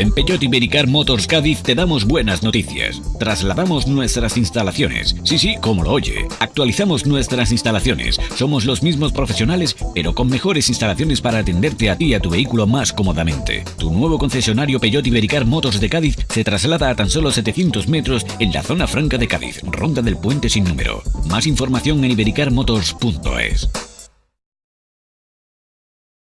En Peugeot Ibericar Motors Cádiz te damos buenas noticias. Trasladamos nuestras instalaciones. Sí, sí, como lo oye. Actualizamos nuestras instalaciones. Somos los mismos profesionales, pero con mejores instalaciones para atenderte a ti y a tu vehículo más cómodamente. Tu nuevo concesionario Peugeot Ibericar Motors de Cádiz se traslada a tan solo 700 metros en la zona franca de Cádiz, Ronda del Puente sin número. Más información en ibericarmotors.es.